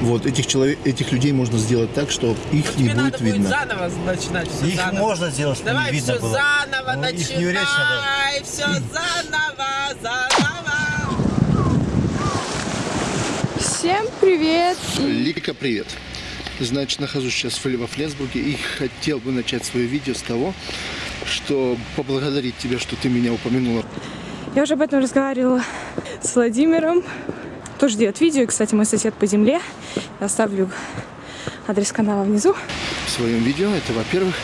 Вот, этих, человек, этих людей можно сделать так, что их не Тебе надо будет будет видно. заново начинать все Их заново. можно сделать, чтобы Давай не видно все было. заново Ну, их не надо. начинай, все заново, заново. Всем привет! Лика, привет. Значит, нахожусь сейчас во Флесбурге и хотел бы начать свое видео с того, что поблагодарить тебя, что ты меня упомянула Я уже об этом разговаривала с Владимиром. Тоже делает видео. Кстати, мой сосед по земле. Я оставлю адрес канала внизу. в своем видео. Это во-первых.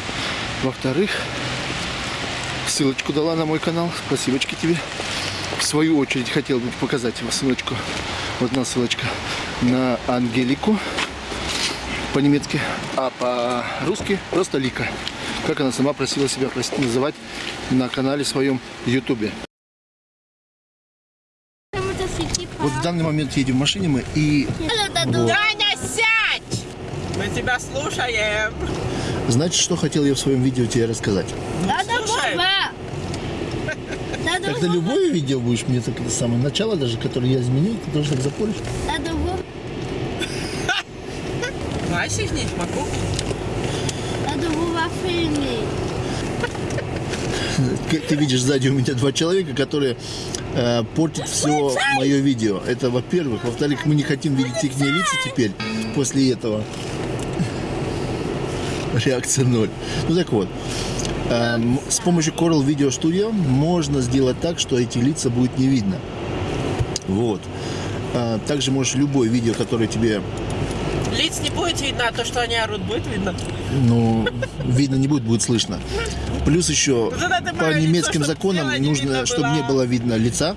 Во-вторых, ссылочку дала на мой канал. Спасибочки тебе. В свою очередь хотел бы показать вам ссылочку. Вот одна ссылочка на Ангелику по-немецки, а по-русски просто Лика. Как она сама просила себя называть на канале своем Ютубе. Вот в данный момент едем в машине мы и вот. Таня, сядь! Мы тебя слушаем. Значит, что хотел я в своем видео тебе рассказать. Слушаем. Когда любое видео будешь мне так с самого начала даже, которое я изменил, ты тоже так запоришь. Вася, не могу. Как ты видишь, сзади у меня два человека, которые э, портят все мое видео. Это во-первых. Во-вторых, мы не хотим видеть их лица теперь после этого. Реакция ноль. Ну так вот. эм, с помощью Coral Video Studio можно сделать так, что эти лица будет не видно. Вот. А, Также можешь любое видео, которое тебе Лиц не будет видно, а то, что они орут, будет видно. ну, видно не будет, будет слышно. Плюс еще по лицо, немецким чтоб законам не нужно, чтобы было. не было видно лица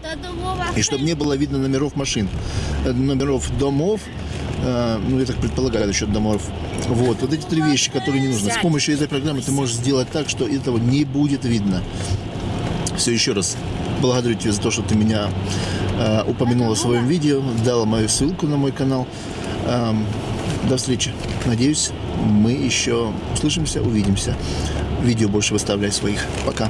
и чтобы не было видно номеров машин, э, номеров домов, э, ну, я так предполагаю, насчет домов. Вот, вот эти три вещи, которые не нужны. С помощью этой программы ты можешь сделать так, что этого не будет видно. Все, еще раз благодарю тебя за то, что ты меня э, упомянула в своем видео, дала мою ссылку на мой канал. Эм, до встречи. Надеюсь, мы еще услышимся, увидимся. Видео больше выставляй своих. Пока.